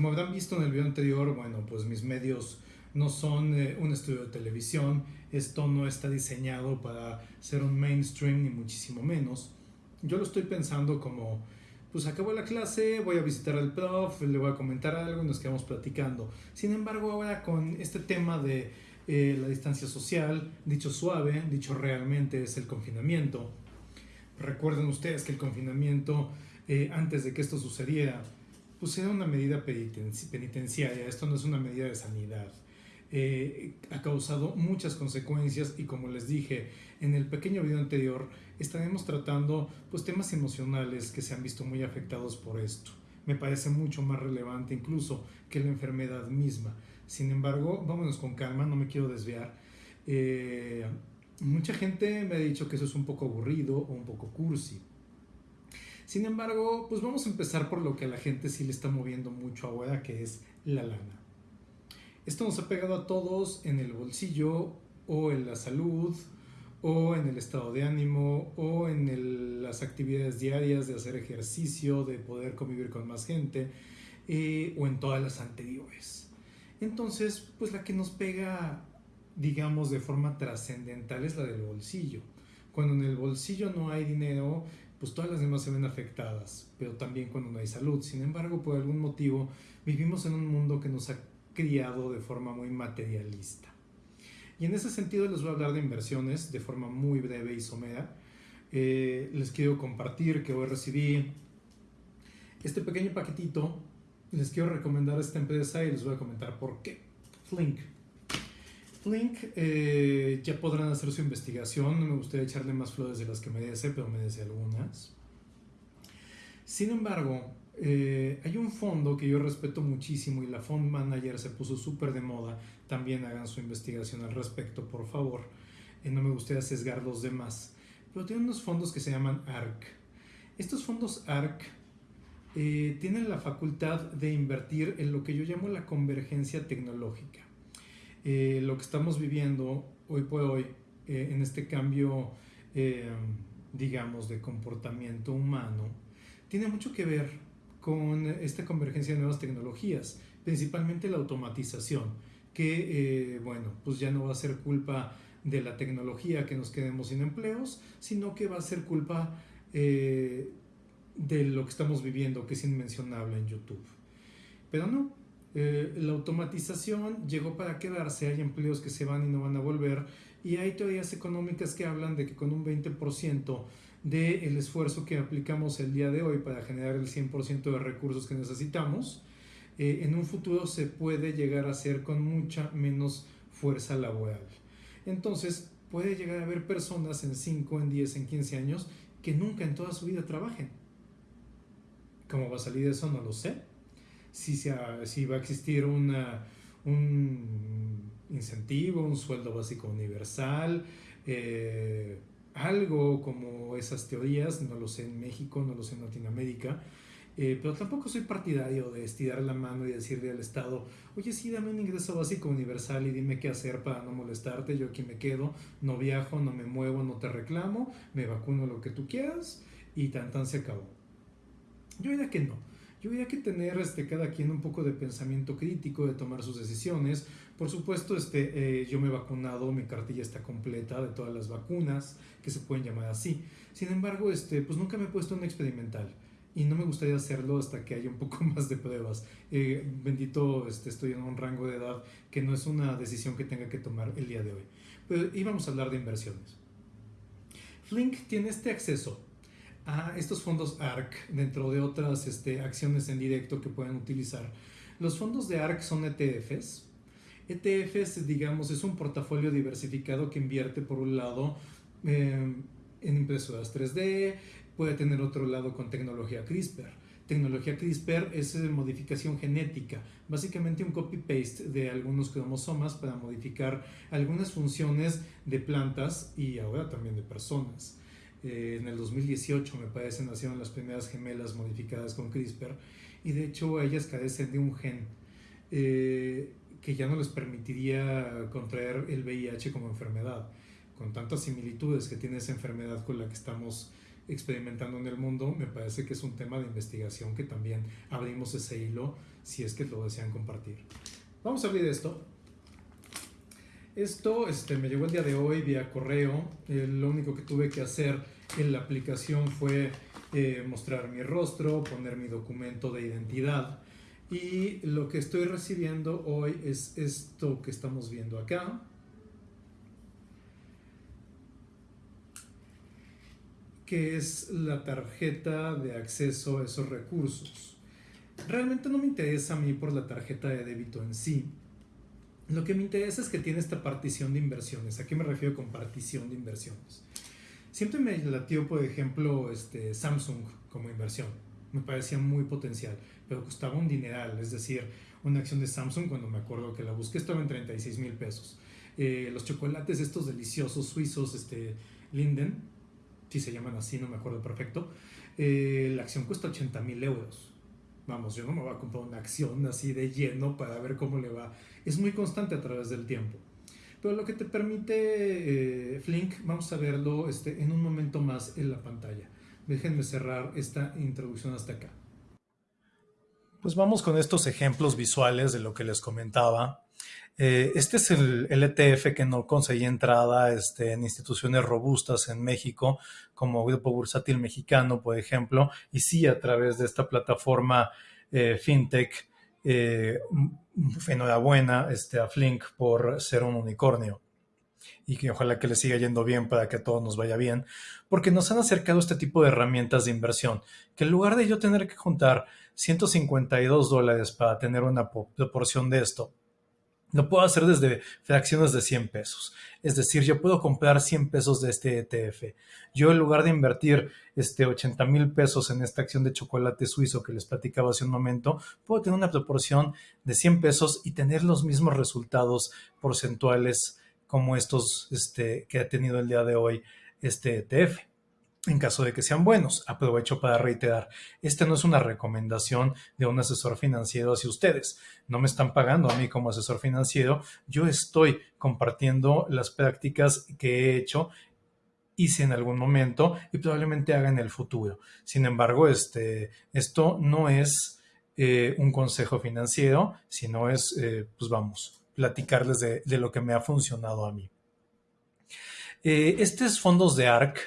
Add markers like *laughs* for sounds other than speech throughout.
Como habrán visto en el video anterior, bueno, pues mis medios no son eh, un estudio de televisión, esto no está diseñado para ser un mainstream ni muchísimo menos. Yo lo estoy pensando como, pues acabo la clase, voy a visitar al prof, le voy a comentar algo y nos quedamos platicando. Sin embargo, ahora con este tema de eh, la distancia social, dicho suave, dicho realmente es el confinamiento. Recuerden ustedes que el confinamiento, eh, antes de que esto sucediera, pues era una medida penitenciaria, esto no es una medida de sanidad. Eh, ha causado muchas consecuencias y como les dije en el pequeño video anterior, estaremos tratando pues, temas emocionales que se han visto muy afectados por esto. Me parece mucho más relevante incluso que la enfermedad misma. Sin embargo, vámonos con calma, no me quiero desviar. Eh, mucha gente me ha dicho que eso es un poco aburrido o un poco cursi. Sin embargo, pues vamos a empezar por lo que a la gente sí le está moviendo mucho ahora, que es la lana. Esto nos ha pegado a todos en el bolsillo o en la salud o en el estado de ánimo o en las actividades diarias de hacer ejercicio, de poder convivir con más gente eh, o en todas las anteriores. Entonces, pues la que nos pega, digamos, de forma trascendental es la del bolsillo. Cuando en el bolsillo no hay dinero, pues todas las demás se ven afectadas, pero también cuando no hay salud. Sin embargo, por algún motivo, vivimos en un mundo que nos ha criado de forma muy materialista. Y en ese sentido les voy a hablar de inversiones de forma muy breve y somera. Eh, les quiero compartir que hoy recibí este pequeño paquetito les quiero recomendar esta empresa y les voy a comentar por qué. Flink. Flink eh, ya podrán hacer su investigación. No me gustaría echarle más flores de las que merece, pero merece algunas. Sin embargo, eh, hay un fondo que yo respeto muchísimo y la Fund Manager se puso súper de moda. También hagan su investigación al respecto, por favor. Eh, no me gustaría sesgar los demás. Pero tiene unos fondos que se llaman ARC. Estos fondos ARC eh, tienen la facultad de invertir en lo que yo llamo la convergencia tecnológica. Eh, lo que estamos viviendo hoy por hoy eh, en este cambio, digamos, de comportamiento humano, tiene mucho que ver con esta convergencia de nuevas tecnologías, principalmente la automatización, que, bueno, pues ya no va a ser culpa de la tecnología que nos quedemos sin empleos, sino que va a ser culpa de lo que estamos viviendo, que es inmencionable en YouTube. Pero no, eh, la automatización llegó para quedarse, hay empleos que se van y no van a volver, y hay teorías económicas que hablan de que con un 20% del esfuerzo que aplicamos el día de hoy para generar el 100% de recursos que necesitamos, eh, en un futuro se puede llegar a hacer con mucha menos fuerza laboral. Entonces, puede llegar a haber personas en 5, en 10, en 15 años que nunca en toda su vida trabajen ¿Cómo va a salir eso? No lo sé. Si, si va a existir una, un incentivo, un sueldo básico universal, eh, algo como esas teorías, no lo sé en México, no lo sé en Latinoamérica, eh, pero tampoco soy partidario de estirar la mano y decirle al Estado, oye, sí, dame un ingreso básico universal y dime qué hacer para no molestarte, yo aquí me quedo, no viajo, no me muevo, no te reclamo, me vacuno lo que tú quieras y tan tan se acabó. Yo diría que no. Yo diría que tener este, cada quien un poco de pensamiento crítico, de tomar sus decisiones. Por supuesto, este, eh, yo me he vacunado, mi cartilla está completa de todas las vacunas, que se pueden llamar así. Sin embargo, este, pues nunca me he puesto un experimental y no me gustaría hacerlo hasta que haya un poco *laughs* más de pruebas. Eh, bendito, este, estoy en un rango de edad que no es una decisión que tenga que tomar el día de hoy. Pero íbamos a hablar de inversiones. Flink tiene este acceso a estos fondos ARC dentro de otras este, acciones en directo que pueden utilizar. Los fondos de ARC son ETFs. ETFs, digamos, es un portafolio diversificado que invierte por un lado eh, en impresoras 3D, puede tener otro lado con tecnología CRISPR. Tecnología CRISPR es eh, modificación genética, básicamente un copy-paste de algunos cromosomas para modificar algunas funciones de plantas y ahora también de personas. Eh, en el 2018 me parece nacieron las primeras gemelas modificadas con CRISPR y de hecho ellas carecen de un gen eh, que ya no les permitiría contraer el VIH como enfermedad, con tantas similitudes que tiene esa enfermedad con la que estamos experimentando en el mundo, me parece que es un tema de investigación que también abrimos ese hilo si es que lo desean compartir. Vamos a abrir esto. Esto este, me llegó el día de hoy vía correo. Lo único que tuve que hacer en la aplicación fue eh, mostrar mi rostro, poner mi documento de identidad. Y lo que estoy recibiendo hoy es esto que estamos viendo acá. que es la tarjeta de acceso a esos recursos. Realmente no me interesa a mí por la tarjeta de débito en sí. Lo que me interesa es que tiene esta partición de inversiones. ¿A qué me refiero con partición de inversiones? Siempre me latió, por ejemplo, este, Samsung como inversión. Me parecía muy potencial, pero costaba un dineral. Es decir, una acción de Samsung, cuando me acuerdo que la busqué, estaba en 36 mil pesos. Eh, los chocolates estos deliciosos suizos, este, Linden, si se llaman así, no me acuerdo perfecto, eh, la acción cuesta 80 mil euros. Vamos, yo no me voy a comprar una acción así de lleno para ver cómo le va. Es muy constante a través del tiempo. Pero lo que te permite eh, Flink, vamos a verlo este, en un momento más en la pantalla. Déjenme cerrar esta introducción hasta acá. Pues vamos con estos ejemplos visuales de lo que les comentaba. Eh, este es el, ETF que no conseguí entrada este, en instituciones robustas en México, como Grupo Bursátil Mexicano, por ejemplo, y sí a través de esta plataforma eh, FinTech. Eh, enhorabuena este, a Flink por ser un unicornio y que ojalá que le siga yendo bien para que a todos nos vaya bien, porque nos han acercado este tipo de herramientas de inversión, que en lugar de yo tener que juntar 152 dólares para tener una proporción de esto, lo puedo hacer desde fracciones de 100 pesos. Es decir, yo puedo comprar 100 pesos de este ETF. Yo en lugar de invertir este 80 mil pesos en esta acción de chocolate suizo que les platicaba hace un momento, puedo tener una proporción de 100 pesos y tener los mismos resultados porcentuales como estos este, que ha tenido el día de hoy este ETF en caso de que sean buenos. Aprovecho para reiterar, esta no es una recomendación de un asesor financiero hacia ustedes. No me están pagando a mí como asesor financiero. Yo estoy compartiendo las prácticas que he hecho, hice en algún momento y probablemente haga en el futuro. Sin embargo, este, esto no es eh, un consejo financiero, sino es, eh, pues vamos, platicarles de, lo que me ha funcionado a mí. Eh, estos fondos de ARC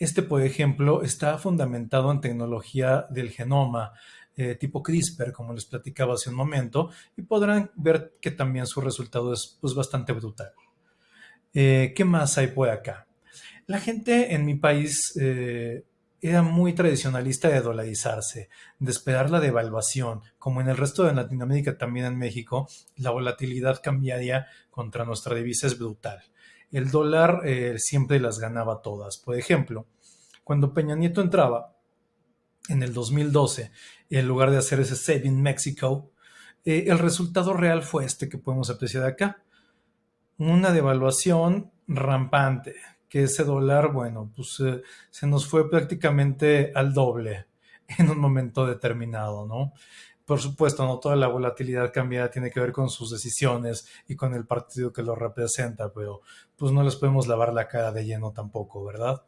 este, por ejemplo, está fundamentado en tecnología del genoma, eh, tipo CRISPR, como les platicaba hace un momento, y podrán ver que también su resultado es pues, bastante brutal. Eh, ¿Qué más hay por acá? La gente en mi país era muy tradicionalista de dolarizarse, de esperar la devaluación. Como en el resto de Latinoamérica, también en México, la volatilidad cambiaria contra nuestra divisa es brutal el dólar eh, siempre las ganaba todas. Por ejemplo, cuando Peña Nieto entraba en el 2012, en lugar de hacer ese Saving Mexico, eh, el resultado real fue este que podemos apreciar acá. Una devaluación rampante, que ese dólar, bueno, pues eh, se nos fue prácticamente al doble *laughs* en un momento determinado, ¿no? Por supuesto, no toda la volatilidad cambiada tiene que ver con sus decisiones y con el partido que lo representa, pero pues no les podemos lavar la cara de lleno tampoco, ¿verdad?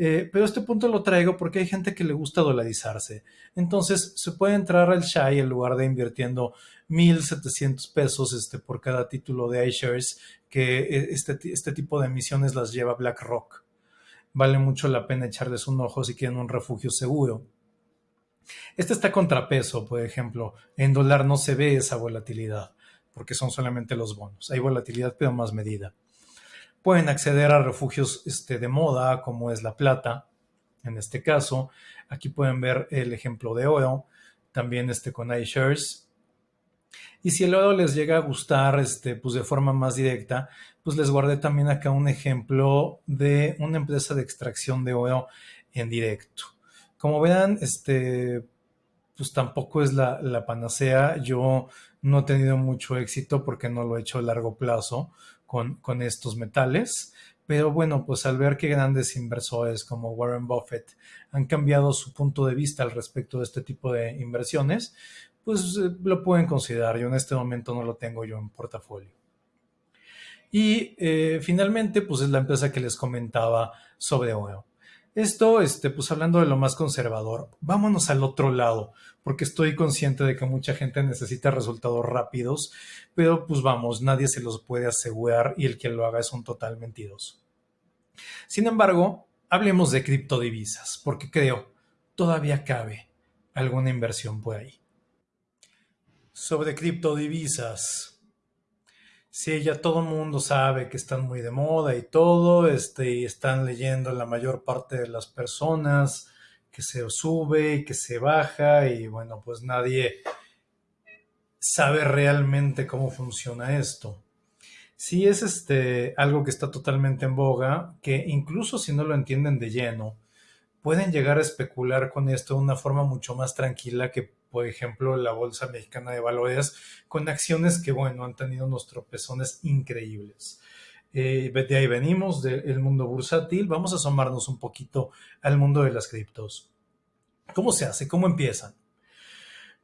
Eh, pero este punto lo traigo porque hay gente que le gusta dolarizarse. Entonces, se puede entrar al SHAI en lugar de invirtiendo 1.700 pesos este, por cada título de iShares, que eh, este, este tipo de emisiones las lleva BlackRock. Vale mucho la pena echarles un ojo si quieren un refugio seguro. Este está contrapeso, por ejemplo. En dólar no se ve esa volatilidad porque son solamente los bonos. Hay volatilidad, pero más medida. Pueden acceder a refugios este, de moda, como es la plata, en este caso. Aquí pueden ver el ejemplo de oro, también este con iShares. Y si el oro les llega a gustar este, pues de forma más directa, pues les guardé también acá un ejemplo de una empresa de extracción de oro en directo. Como verán, este, pues tampoco es la, panacea. Yo no he tenido mucho éxito porque no lo he hecho a largo plazo con, estos metales. Pero bueno, pues al ver que grandes inversores como Warren Buffett han cambiado su punto de vista al respecto de este tipo de inversiones, pues eh, lo pueden considerar. Yo en este momento no lo tengo yo en portafolio. Y eh, finalmente, pues es la empresa que les comentaba sobre oro. Esto, este, pues hablando de lo más conservador, vámonos al otro lado, porque estoy consciente de que mucha gente necesita resultados rápidos, pero pues vamos, nadie se los puede asegurar y el que lo haga es un total mentiroso. Sin embargo, hablemos de criptodivisas, porque creo todavía cabe alguna inversión por ahí. Sobre criptodivisas, Sí, ya todo el mundo sabe que están muy de moda y todo, este, y están leyendo la mayor parte de las personas que se sube y que se baja y bueno, pues nadie sabe realmente cómo funciona esto. Sí es este algo que está totalmente en boga, que incluso si no lo entienden de lleno, pueden llegar a especular con esto de una forma mucho más tranquila que por ejemplo, la Bolsa Mexicana de Valores, con acciones que, bueno, han tenido unos tropezones increíbles. Eh, de ahí venimos, del mundo bursátil. Vamos a asomarnos un poquito al mundo de las criptos. ¿Cómo se hace? ¿Cómo empiezan?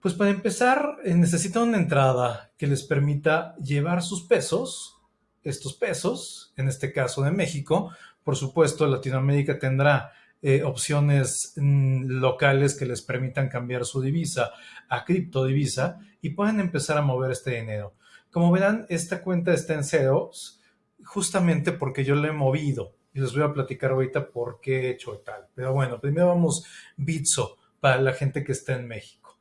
Pues para empezar, eh, necesitan una entrada que les permita llevar sus pesos, estos pesos, en este caso de México. Por supuesto, Latinoamérica tendrá eh, opciones mm, locales que les permitan cambiar su divisa a criptodivisa y pueden empezar a mover este dinero. Como verán, esta cuenta está en ceros justamente porque yo la he movido y les voy a platicar ahorita por qué he hecho tal. Pero bueno, primero vamos Bitso para la gente que está en México.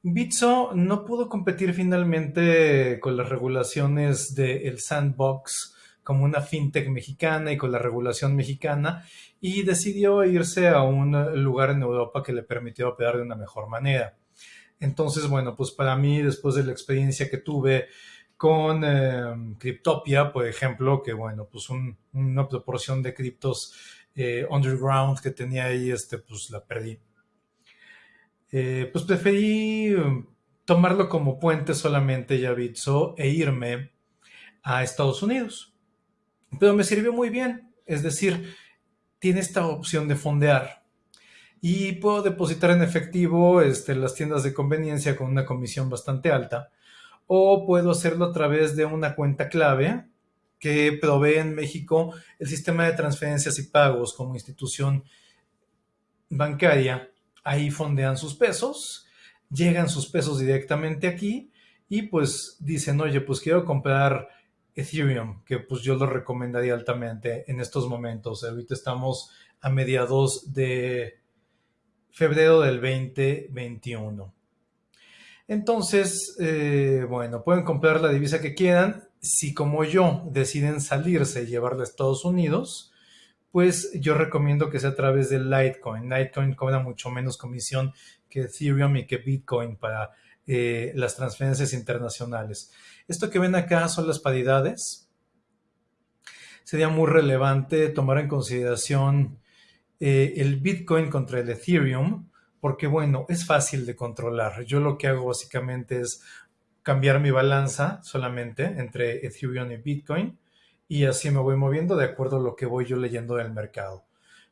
Bitso no pudo competir finalmente con las regulaciones del sandbox como una fintech mexicana y con la regulación mexicana y decidió irse a un lugar en Europa que le permitió operar de una mejor manera. Entonces, bueno, pues para mí, después de la experiencia que tuve con eh, Cryptopia, por ejemplo, que bueno, pues una proporción de criptos eh, underground que tenía ahí, este, pues la perdí. Eh, pues preferí tomarlo como puente solamente ya Bitso e irme a Estados Unidos. Pero me sirvió muy bien, es decir, tiene esta opción de fondear. Y puedo depositar en efectivo este, las tiendas de conveniencia con una comisión bastante alta. O puedo hacerlo a través de una cuenta clave que provee en México el sistema de transferencias y pagos como institución bancaria. Ahí fondean sus pesos, llegan sus pesos directamente aquí y pues dicen, oye, pues quiero comprar Ethereum, que pues yo lo recomendaría altamente en estos momentos. Ahorita estamos a mediados de febrero del 2021. Entonces, eh, bueno, pueden comprar la divisa que quieran. Si como yo deciden salirse y llevarla a Estados Unidos, pues yo recomiendo que sea a través de Litecoin. Litecoin cobra mucho menos comisión que Ethereum y que Bitcoin para eh, las transferencias internacionales. Esto que ven acá son las paridades. Sería muy relevante tomar en consideración eh, el Bitcoin contra el Ethereum, porque bueno, es fácil de controlar. Yo lo que hago básicamente es cambiar mi balanza solamente entre Ethereum y Bitcoin y así me voy moviendo de acuerdo a lo que voy yo leyendo del mercado.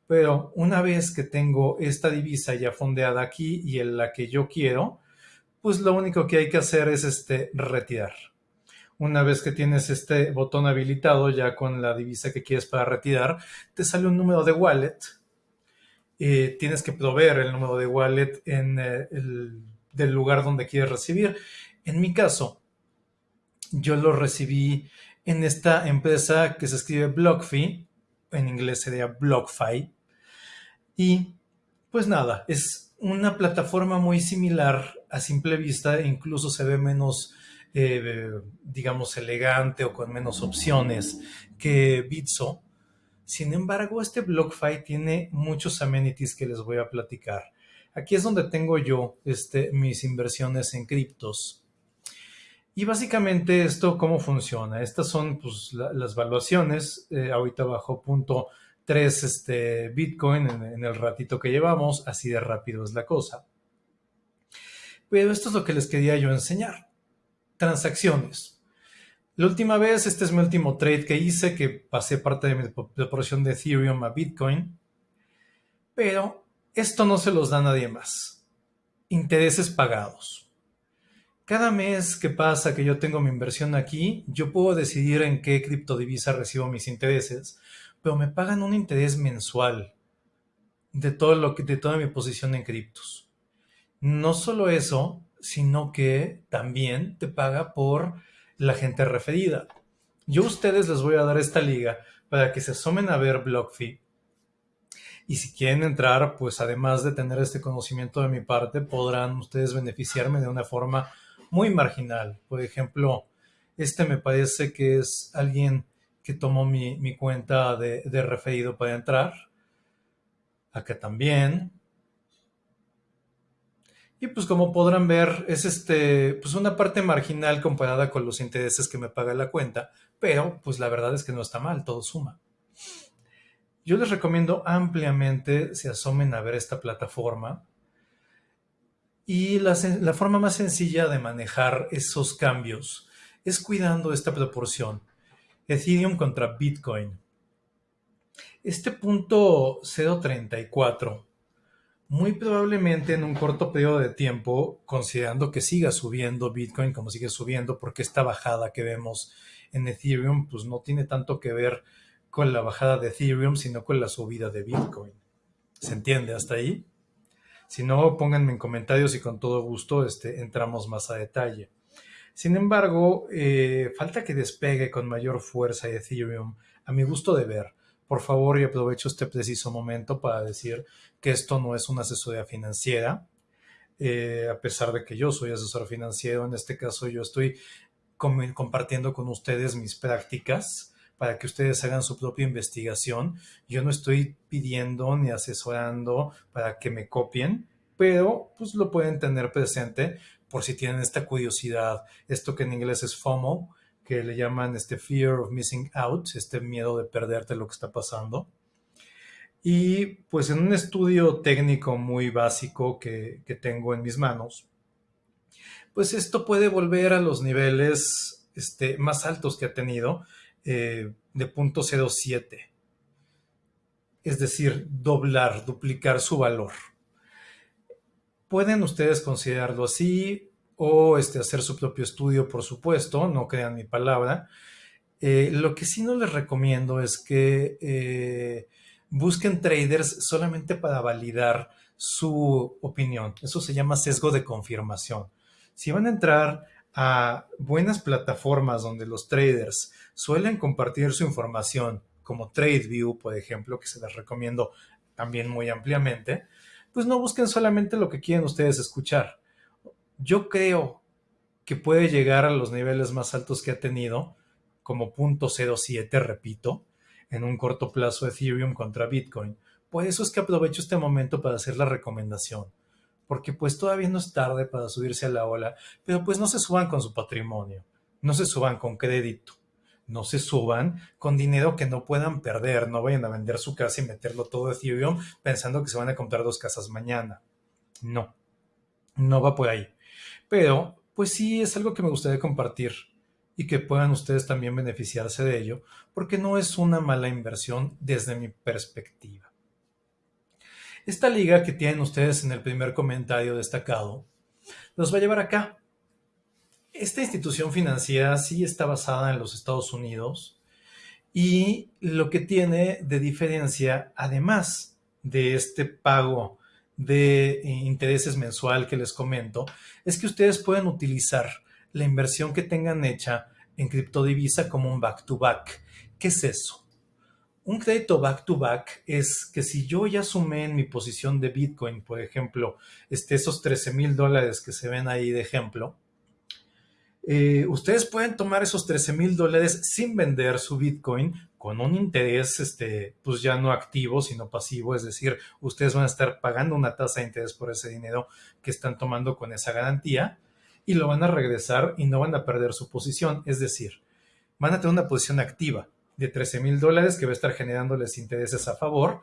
Pero una vez que tengo esta divisa ya fondeada aquí y en la que yo quiero, pues lo único que hay que hacer es este, retirar. Una vez que tienes este botón habilitado ya con la divisa que quieres para retirar, te sale un número de wallet. Eh, tienes que proveer el número de wallet en eh, el del lugar donde quieres recibir. En mi caso, yo lo recibí en esta empresa que se escribe BlockFi, en inglés sería BlockFi. Y pues nada, es una plataforma muy similar a simple vista incluso se ve menos, eh, digamos, elegante o con menos opciones que Bitso. Sin embargo, este BlockFi tiene muchos amenities que les voy a platicar. Aquí es donde tengo yo este, mis inversiones en criptos. Y básicamente esto, ¿cómo funciona? Estas son pues, las valuaciones. Eh, ahorita bajo punto 3 este, Bitcoin en el ratito que llevamos. Así de rápido es la cosa. Pero esto es lo que les quería yo enseñar. Transacciones. La última vez, este es mi último trade que hice, que pasé parte de mi proporción de Ethereum a Bitcoin. Pero esto no se los da nadie más. Intereses pagados. Cada mes que pasa que yo tengo mi inversión aquí, yo puedo decidir en qué criptodivisa recibo mis intereses, pero me pagan un interés mensual de todo lo que, de toda mi posición en criptos. No solo eso, sino que también te paga por la gente referida. Yo a ustedes les voy a dar esta liga para que se asomen a ver BlockFi. Y si quieren entrar, pues además de tener este conocimiento de mi parte, podrán ustedes beneficiarme de una forma muy marginal. Por ejemplo, este me parece que es alguien que tomó mi, cuenta de, de referido para entrar. Acá también. Y pues como podrán ver, es este, pues una parte marginal comparada con los intereses que me paga la cuenta, pero pues la verdad es que no está mal, todo suma. Yo les recomiendo ampliamente se asomen a ver esta plataforma. Y la, la forma más sencilla de manejar esos cambios es cuidando esta proporción. Ethereum contra Bitcoin. Este punto 0.34 muy probablemente en un corto periodo de tiempo, considerando que siga subiendo Bitcoin como sigue subiendo, porque esta bajada que vemos en Ethereum, pues no tiene tanto que ver con la bajada de Ethereum, sino con la subida de Bitcoin. ¿Se entiende hasta ahí? Si no, pónganme en comentarios y con todo gusto este, entramos más a detalle. Sin embargo, eh, falta que despegue con mayor fuerza Ethereum, a mi gusto de ver por favor, y aprovecho este preciso momento para decir que esto no es una asesoría financiera, eh, a pesar de que yo soy asesor financiero, en este caso yo estoy compartiendo con ustedes mis prácticas para que ustedes hagan su propia investigación. Yo no estoy pidiendo ni asesorando para que me copien, pero pues lo pueden tener presente por si tienen esta curiosidad, esto que en inglés es FOMO, que le llaman este fear of missing out, este miedo de perderte lo que está pasando. Y pues en un estudio técnico muy básico que, tengo en mis manos, pues esto puede volver a los niveles este, más altos que ha tenido eh, de punto 07. Es decir, doblar, duplicar su valor. Pueden ustedes considerarlo así, o este, hacer su propio estudio, por supuesto, no crean mi palabra. Eh, lo que sí no les recomiendo es que eh, busquen traders solamente para validar su opinión. Eso se llama sesgo de confirmación. Si van a entrar a buenas plataformas donde los traders suelen compartir su información, como TradeView, por ejemplo, que se les recomiendo también muy ampliamente, pues no busquen solamente lo que quieren ustedes escuchar yo creo que puede llegar a los niveles más altos que ha tenido, como .07, repito, en un corto plazo Ethereum contra Bitcoin. Por eso es que aprovecho este momento para hacer la recomendación, porque pues todavía no es tarde para subirse a la ola, pero pues no se suban con su patrimonio, no se suban con crédito, no se suban con dinero que no puedan perder, no vayan a vender su casa y meterlo todo Ethereum pensando que se van a comprar dos casas mañana. No, no va por ahí. Pero, pues sí, es algo que me gustaría compartir y que puedan ustedes también beneficiarse de ello, porque no es una mala inversión desde mi perspectiva. Esta liga que tienen ustedes en el primer comentario destacado, los va a llevar acá. Esta institución financiera sí está basada en los Estados Unidos y lo que tiene de diferencia, además de este pago de eh, intereses mensual que les comento, es que ustedes pueden utilizar la inversión que tengan hecha en criptodivisa como un back-to-back. ¿Qué es eso? Un crédito back-to-back es que si yo ya sumé en mi posición de Bitcoin, por ejemplo, este, esos 13 mil dólares que se ven ahí de ejemplo, eh, ustedes pueden tomar esos 13 mil dólares sin vender su Bitcoin con un interés, este, pues ya no activo, sino pasivo, es decir, ustedes van a estar pagando una tasa de interés por ese dinero que están tomando con esa garantía y lo van a regresar y no van a perder su posición, es decir, van a tener una posición activa de 13 mil dólares que va a estar generándoles intereses a favor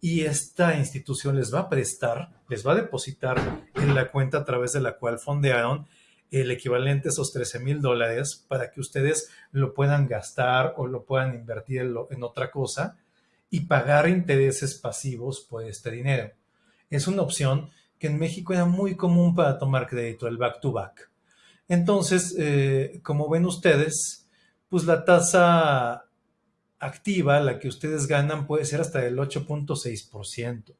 y esta institución les va a prestar, les va a depositar en la cuenta a través de la cual fondearon el equivalente a esos 13 mil dólares para que ustedes lo puedan gastar o lo puedan invertir en, otra cosa y pagar intereses pasivos por este dinero. Es una opción que en México era muy común para tomar crédito, el back-to-back. Entonces, eh, como ven ustedes, pues la tasa activa, la que ustedes ganan, puede ser hasta del 8.6%.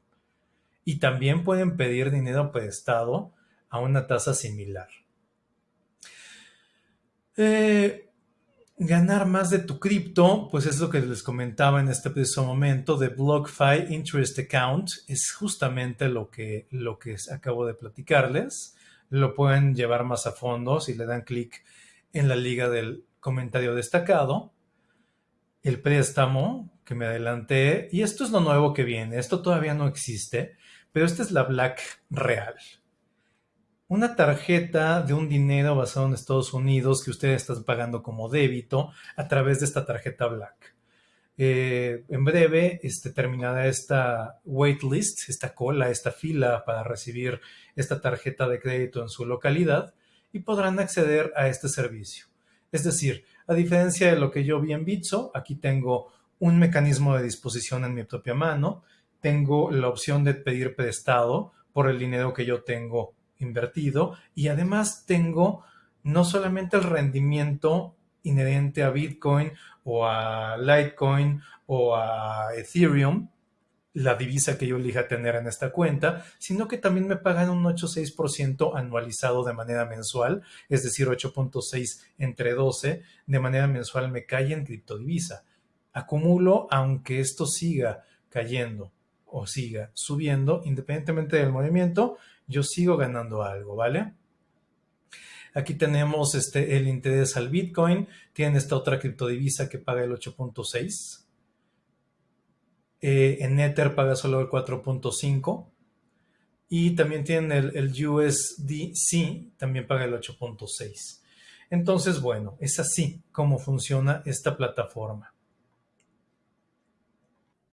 y también pueden pedir dinero prestado a una tasa similar. Eh, ganar más de tu cripto, pues es lo que les comentaba en este preciso momento de BlockFi Interest Account, es justamente lo que, lo que acabo de platicarles. Lo pueden llevar más a fondo si le dan clic en la liga del comentario destacado. El préstamo que me adelanté, y esto es lo nuevo que viene, esto todavía no existe, pero esta es la Black real una tarjeta de un dinero basado en Estados Unidos que ustedes están pagando como débito a través de esta tarjeta Black. Eh, en breve este, terminará esta waitlist, esta cola, esta fila para recibir esta tarjeta de crédito en su localidad y podrán acceder a este servicio. Es decir, a diferencia de lo que yo vi en Bitso, aquí tengo un mecanismo de disposición en mi propia mano, tengo la opción de pedir prestado por el dinero que yo tengo invertido y además tengo no solamente el rendimiento inherente a Bitcoin o a Litecoin o a Ethereum, la divisa que yo elija tener en esta cuenta, sino que también me pagan un 8,6% anualizado de manera mensual, es decir, 8.6 entre 12, de manera mensual me cae en criptodivisa. Acumulo, aunque esto siga cayendo o siga subiendo, independientemente del movimiento, yo sigo ganando algo, ¿vale? Aquí tenemos este, el interés al Bitcoin, tiene esta otra criptodivisa que paga el 8.6. Eh, en Ether paga solo el 4.5. Y también tiene el, el USDC, también paga el 8.6. Entonces, bueno, es así como funciona esta plataforma.